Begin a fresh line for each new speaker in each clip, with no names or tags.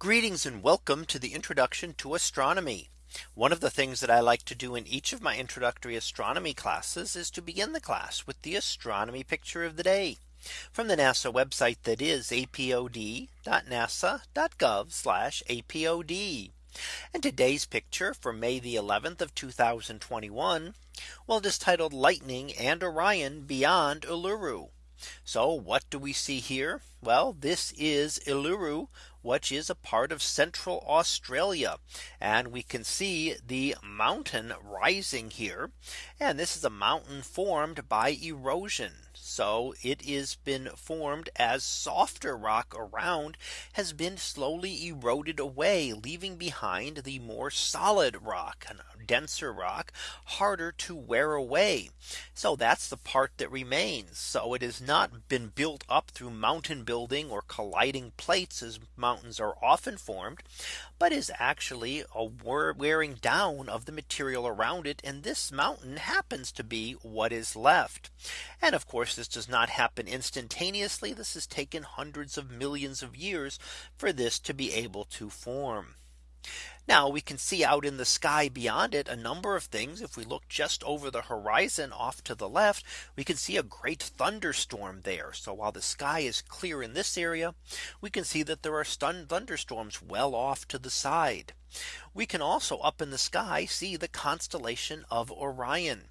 Greetings and welcome to the introduction to astronomy. One of the things that I like to do in each of my introductory astronomy classes is to begin the class with the astronomy picture of the day from the NASA website that is apod.nasa.gov apod. And today's picture for May the 11th of 2021. Well, it is titled Lightning and Orion Beyond Uluru. So what do we see here? Well, this is Uluru which is a part of central Australia. And we can see the mountain rising here. And this is a mountain formed by erosion. So it has been formed as softer rock around has been slowly eroded away, leaving behind the more solid rock denser rock harder to wear away. So that's the part that remains. So it has not been built up through mountain building or colliding plates as mountains are often formed, but is actually a wearing down of the material around it. And this mountain happens to be what is left. And of course, this does not happen instantaneously. This has taken hundreds of millions of years for this to be able to form. Now we can see out in the sky beyond it a number of things. If we look just over the horizon off to the left, we can see a great thunderstorm there. So while the sky is clear in this area, we can see that there are thunderstorms well off to the side. We can also up in the sky see the constellation of Orion.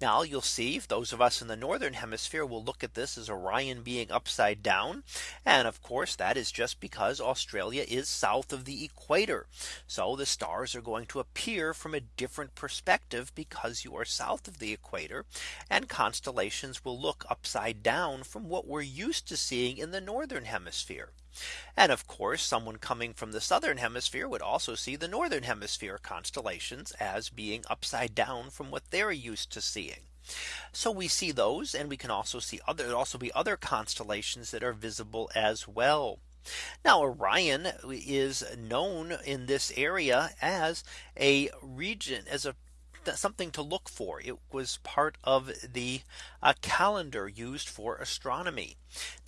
Now you'll see those of us in the northern hemisphere will look at this as Orion being upside down. And of course, that is just because Australia is south of the equator. So the stars are going to appear from a different perspective because you are south of the equator and constellations will look upside down from what we're used to seeing in the northern hemisphere. And of course, someone coming from the southern hemisphere would also see the northern hemisphere constellations as being upside down from what they're used to seeing. So we see those and we can also see other also be other constellations that are visible as well. Now Orion is known in this area as a region as a something to look for. It was part of the uh, calendar used for astronomy.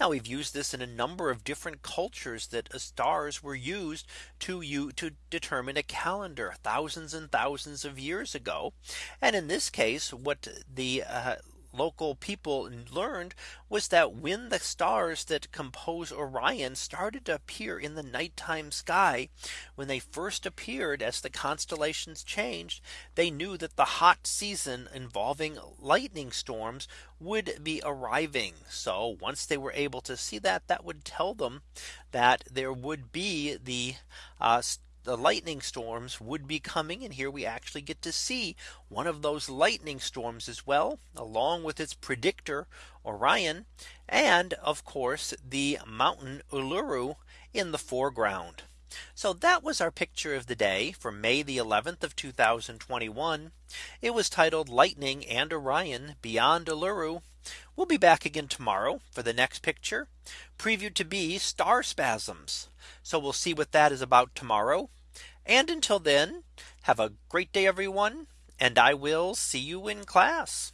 Now we've used this in a number of different cultures that uh, stars were used to you to determine a calendar thousands and thousands of years ago. And in this case, what the uh, local people learned was that when the stars that compose Orion started to appear in the nighttime sky, when they first appeared as the constellations changed, they knew that the hot season involving lightning storms would be arriving. So once they were able to see that that would tell them that there would be the uh, the lightning storms would be coming. And here we actually get to see one of those lightning storms as well, along with its predictor Orion. And of course, the mountain Uluru in the foreground. So that was our picture of the day for May the 11th of 2021. It was titled Lightning and Orion Beyond Uluru We'll be back again tomorrow for the next picture previewed to be star spasms. So we'll see what that is about tomorrow. And until then, have a great day, everyone. And I will see you in class.